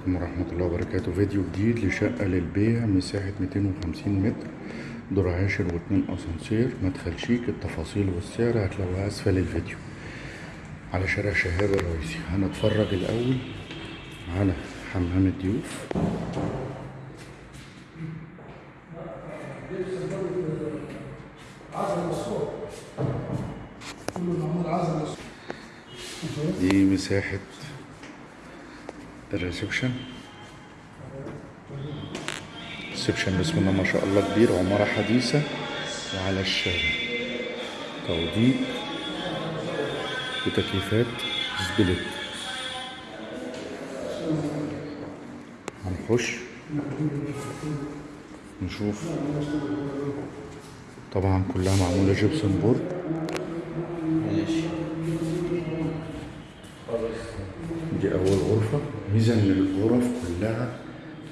عليكم ورحمة الله وبركاته. فيديو جديد لشقة للبيع مساحة 250 متر دور عاشر واتنين أسانسير مدخل شيك التفاصيل والسعر هتلاقوها أسفل الفيديو. على شارع شهاب الرئيسي. هنتفرج الأول على حمام الضيوف. دي مساحة ال reception. ال reception بسم الله ما شاء الله كبير عمارة حديثة وعلى الشارع. توضيب وتكييفات split. هنخش نشوف. طبعا كلها معمولة gypsum board دي أول غرفة ميزة إن الغرف كلها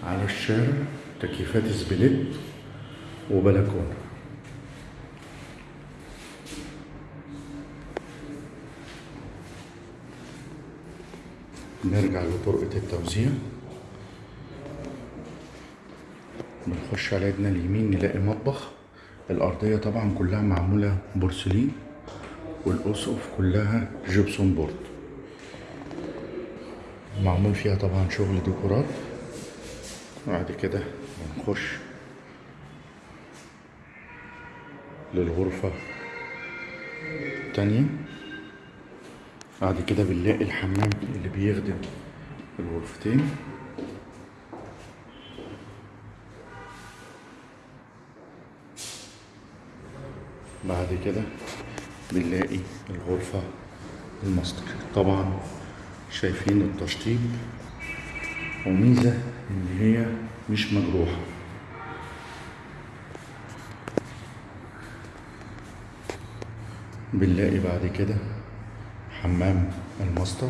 على الشارع تكييفات سبليت وبلكونة. نرجع لطرقة التوزيع. بنخش على ايدنا اليمين نلاقي مطبخ. الأرضية طبعا كلها معمولة بورسلين والأسقف كلها جبسون بورد. معمول فيها طبعا شغل ديكورات. بعد كده بنخش للغرفة التانية. بعد كده بنلاقي الحمام اللي بيخدم الغرفتين. بعد كده بنلاقي الغرفة الماستر. طبعا شايفين التشطيب وميزة إن هي مش مجروحة. بنلاقي بعد كده حمام الماستر.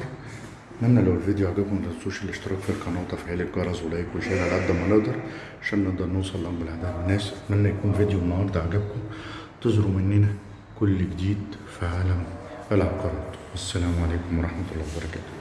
اتمنى لو الفيديو عجبكم متنسوش الاشتراك في القناة وتفعيل الجرس و like و share على قد ما نقدر عشان نقدر نوصل لأكبر الأعداد الناس. اتمنى يكون فيديو النهاردة عجبكم. تظهروا مننا كل جديد في عالم العقارات. والسلام عليكم ورحمة الله وبركاته.